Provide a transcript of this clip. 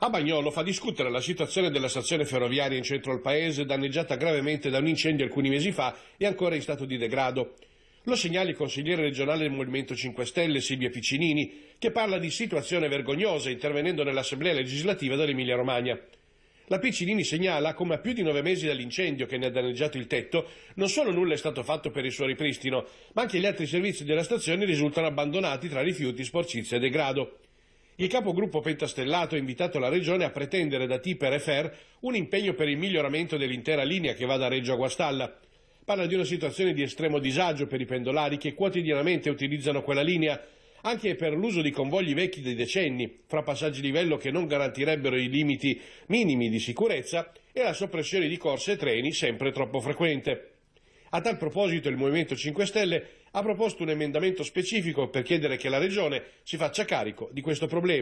A Bagnolo fa discutere la situazione della stazione ferroviaria in centro al paese, danneggiata gravemente da un incendio alcuni mesi fa e ancora in stato di degrado. Lo segnala il consigliere regionale del Movimento 5 Stelle, Silvia Piccinini, che parla di situazione vergognosa intervenendo nell'Assemblea legislativa dell'Emilia Romagna. La Piccinini segnala come a più di nove mesi dall'incendio che ne ha danneggiato il tetto, non solo nulla è stato fatto per il suo ripristino, ma anche gli altri servizi della stazione risultano abbandonati tra rifiuti, sporcizia e degrado. Il capogruppo pentastellato ha invitato la Regione a pretendere da Tiper e Fer un impegno per il miglioramento dell'intera linea che va da Reggio a Guastalla. Parla di una situazione di estremo disagio per i pendolari che quotidianamente utilizzano quella linea, anche per l'uso di convogli vecchi dei decenni, fra passaggi livello che non garantirebbero i limiti minimi di sicurezza e la soppressione di corse e treni sempre troppo frequente. A tal proposito il Movimento 5 Stelle ha proposto un emendamento specifico per chiedere che la Regione si faccia carico di questo problema.